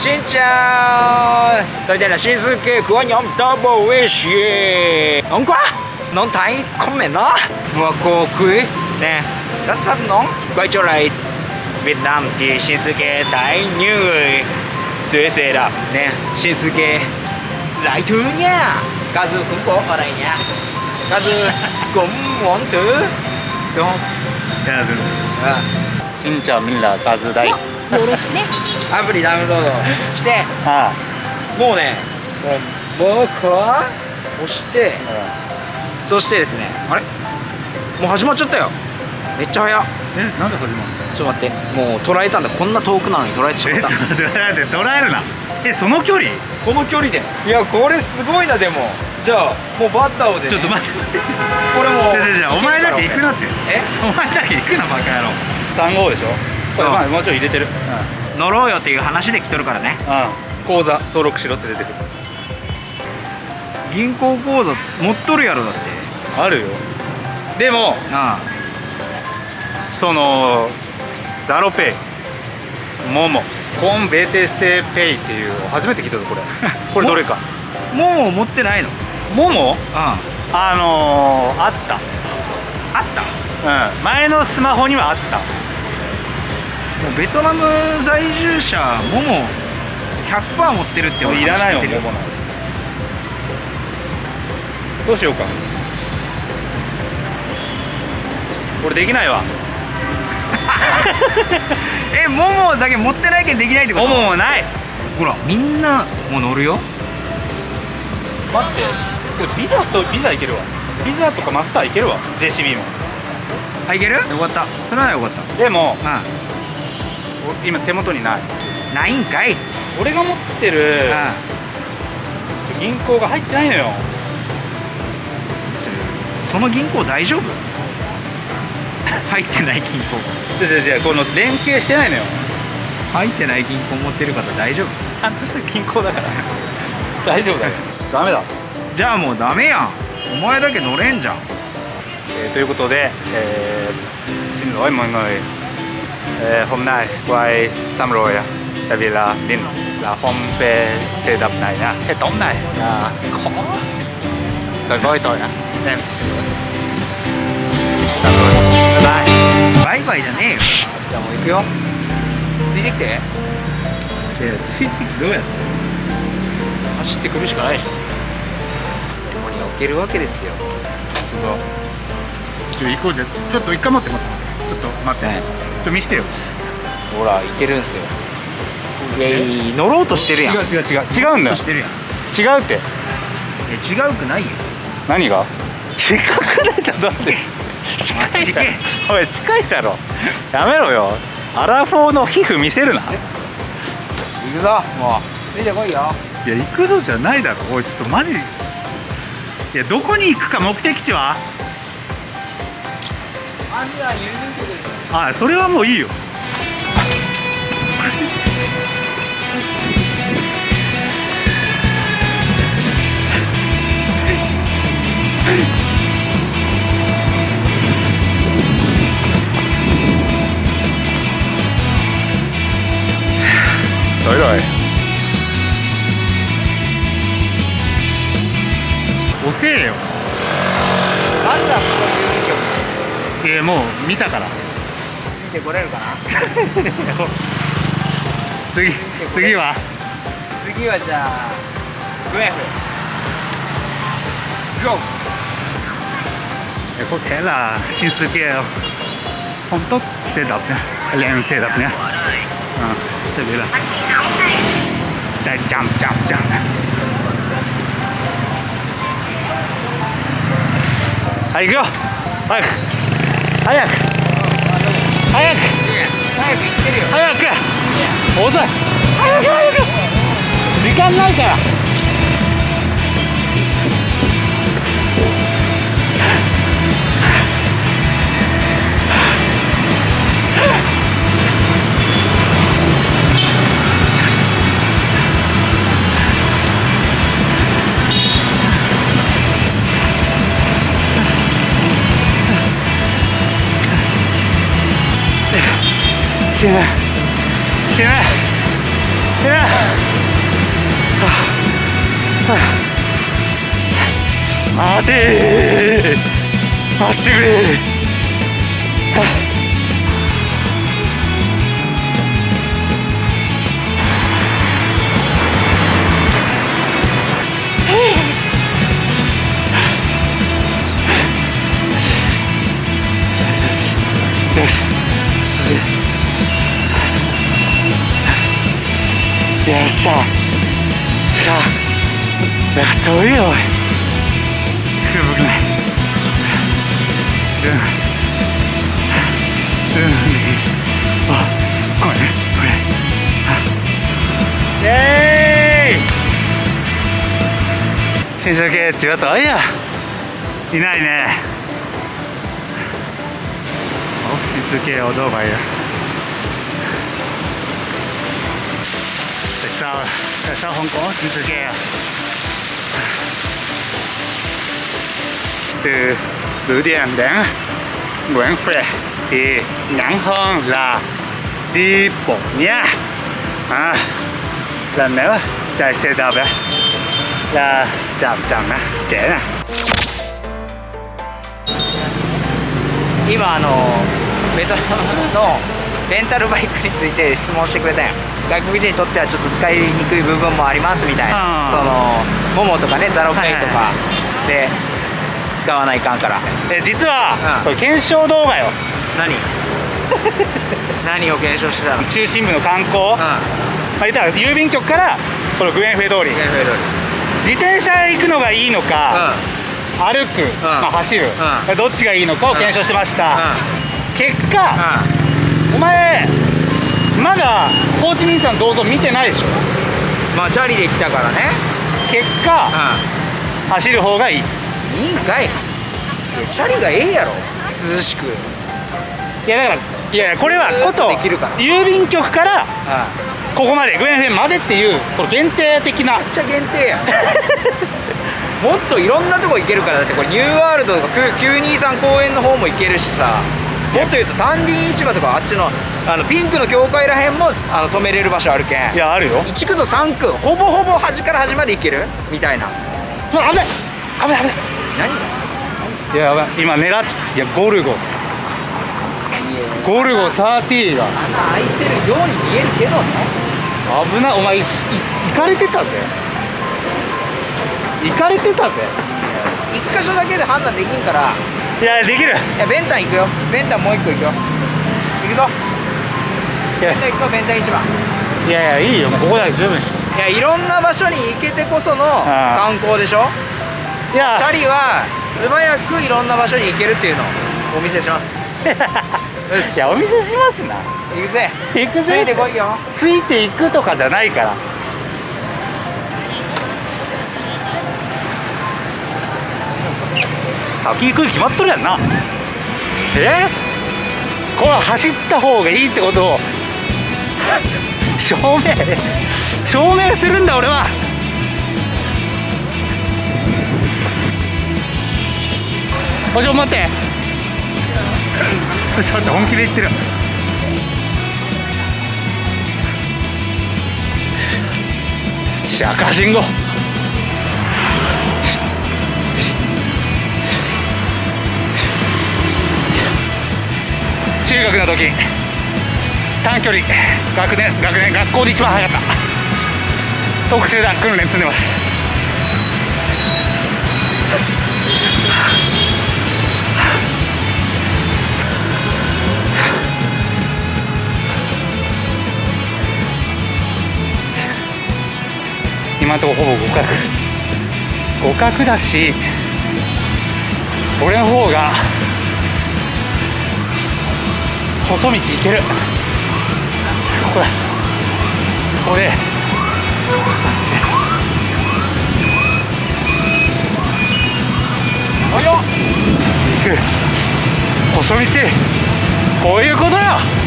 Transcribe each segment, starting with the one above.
Xin chào. Tôi đây là Shinsuke của nhóm Double Wish. Nóng quá. Nóng thấy comment đó Mùa cô quý Nè Rất rất nóng. Quay trở lại Việt Nam thì Shinsuke thấy như người dưới xe đạp Nè Shinsuke Lại thứ nha. Kazu cũng có ở đây nha. Kazu cũng muốn thử Đúng không? À. xin chào mình là Kazu Dai よろしくね。アプリダウンロードしてあもうねもう僕は押してそしてですねあれ？もう始まっちゃったよ。めっちゃ早。っえなんで始まるの？ちょっと待って。もう捉えたんだ。こんな遠くなのに捉えてしまった。えちょっと待って捉えるな。えその距離？この距離で。いやこれすごいなでも。じゃあもうバッターをで、ね、ちょっと待って。これもうじゃじゃじゃお前だけ行くなって。え？お前だけ行くなバカ野郎。単語でしょ？そう。まあもうちろん入れてる。乗ろうよっていう話で来とるからね。うん。口座登録しろって出てくる。銀行口座持っとるやろだって。あるよ。でもあそのザロペイモモコンベテセペイっていう初めて聞いたぞこれ。これどれか。あもう持ってないの？モモ？ああのー、あった。あった。うん。前のスマホにはあったもうベトナム在住者もも100%持ってるっていらないもん知ってる。モモなどうしようか。俺できないわ。えももだけ持ってないけんできないってこと？モモもない。ほらみんなもう乗るよ。待って。これビザとビザいけるわ。ビザとかマスターいけるわ。JCB も。あいける？よかった。それはよかった。でもうお今手元にない。んないんかい。俺が持ってるう銀行が入ってないのよ。んそその銀行大丈夫？入ってない銀行。じゃじゃじゃこの連携してないのよ。入ってない銀行持ってる方大丈夫。ちゃんとした銀行だから。大丈夫だよ。ダメだ、じゃあもうダメやん。お前だけ乗れんじゃん。えーということで、えー、xin lỗi mọi người ờ, hôm nay quay xong rồi tại vì là mình là không về xe đạp này nha cái tổng này là khó rồi với tôi à em xong rồi bye bye バイバイじゃねえよじゃあもう行くよついてきてえついてどうやって走ってくるしかないでしょここに置けるわけですよちょっと行こうじゃちょっと一回待って待ってちょっと待って、ねちょ見してよ。ほら行けるんすよ。いや乗ろうとしてるやん。違う違う違う。違うんだよ。してるやん。違うって。え違うくないよ。何が？近くないちょっと待って近いだろ。おい近いだろ。やめろよ。アラフォーの皮膚見せるな。行くぞもう。ついてこいよ。いや行くぞじゃないだろ。おいちょっとマジ。いやどこに行くか目的地は？あそれはもういいよ。どいどい。遅えよ。まずはここ郵便局えー、もう見たから。ついてこれるかな？次次は？次はじゃあグエフ。GO 有個睇啦，新世界好多設立嘅，靚設立嘅，啊，特別啦，再 jump jump jump，はい行くよ、早く、早く、早く、早く行ってるよ。早く、遅い、早く早く、時間ないから。死ぬ死ぬや待て。待ってくれ。よよっしゃさあやっといい。よおいくぶくないうん。うん。あごめん。ねごめん。イエーイ新宿系違ったあいやいないね It's okay, although my tại sao tại sao không có chữ từ kia từ Bưu điện đến Nguyễn Phệ thì ngắn hơn là đi bộ nhé à, là nếu chạy xe đạp ấy, là chậm chậm nè trễ nè 今あのベトナムの レンタルバイクについて質問してくれたんや。外国人にとってはちょっと使いにくい部分もありますみたいな、うん。そのモモとかねザロペイとかはで使わないかんから。え実は、うん。これ検証動画よ。何？何を検証してたの？うん中心部の観光、まあ、言ったら郵便局からこのグエンフェ通り。自転車で行くのがいいのか、歩く、まあ、走る、うどっちがいいのかを検証してました、う結果、お前まだホーチミン山銅像見てないでしょ？んまあチャリで来たからね。結果、走る方がいい。いいんかい。いやチャリがええやろ。涼しく。いやだからいやこれはこと郵便局からここまでグエンフェンまでっていうこの限定的な。めっちゃ限定やん。もっといろんなとこ行けるからだってこれニューワールドとかく923公園の方も行けるしさもっと言うと丹林市場とかあっちのあのピンクの教会らへんもあの止めれる場所あるけん。いやあるよ。1区と3区ほぼほぼ端から端まで行ける？みたいな。危ない危ない危ない。何いややばい。今狙っいやゴルゴ。ゴルゴ30が。穴開いてるように見えるけどね。危ない。お前いい行かれてたぜ。行かれてたぜ。一箇所だけで判断できんからいやできる。いやベンタン行くよ。ベンタンもう一個行くよ。行くぞ。ベンタン行くぞベンタン市場いやいやいいよ。ここだけ十分でしょ。いやいろんな場所に行けてこそのあ観光でしょ。いや。チャリは素早くいろんな場所に行けるっていうのをお見せします。いやお見せしますな。行くぜ。行くついてぜこいよ。ついていくとかじゃないから先行くに決まっとるやんな。え？これ走った方がいいってことを。証明証明するんだ俺は。おちょ待って。ちょっと本気で言ってる。し赤信号。中学の時。短距離。学年学年学校で一番速かった。特集団訓練積んでます。今のとこほぼ互角。互角だし俺の方が細道行ける。ここだこれ。およ行く細道。こういうことよ。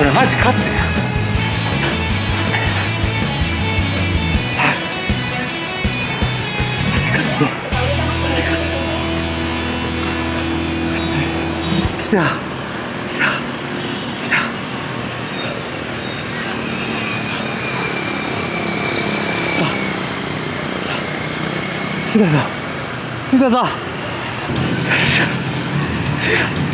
これマジ勝つやマジ勝つぞ。マジ勝つ。来た。た。た。着いた。ぞ着いたぞ。着いた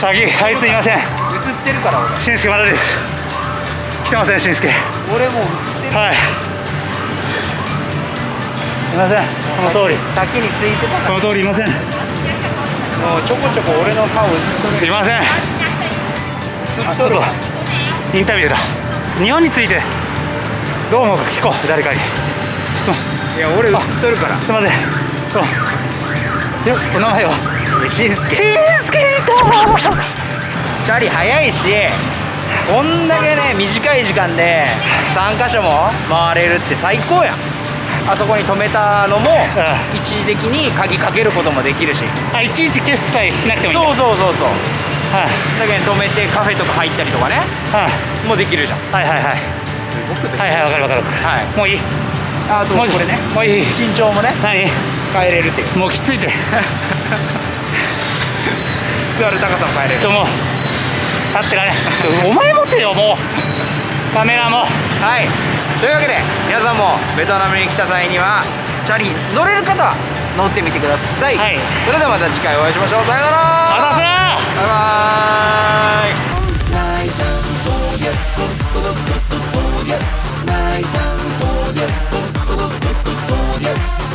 先はいすいません。映ってるから俺。しんすけまだです。来てませんしんすけ俺もう映ってる。はい。すいません。この通り。先についてたかこの通りいません。らもうちょこちょこ俺の顔映っとる。いませんインタビューだ。日本についてどう思うか聞こう誰かに。質問。いや俺映っとるから。すいません。そうよお名前は？しんすけしんすけチャリ早いしこんだけね短い時間で3箇所も回れるって最高やん。あそこに止めたのもう一時的に鍵かけることもできるし。あいちいち決済しなくてもいいそうそうそうそうはい。だけど止めてカフェとか入ったりとかねはい。もうできるじゃんはい。はい。はい。すごくはい。はい。わかるわかるわかるはい。もうい。い。あともうこれねもうい。い。身長もね何変えれるってい。うもうきつい。て座る高さも変えれるちょもう立ってられお前持てよもうカメラもはい。とい。うわけで皆さんもベトナムに来た際にはチャリ乗れる方は乗ってみてください、はい。それではまた次回お会い。しましょうさよならバイバーイ。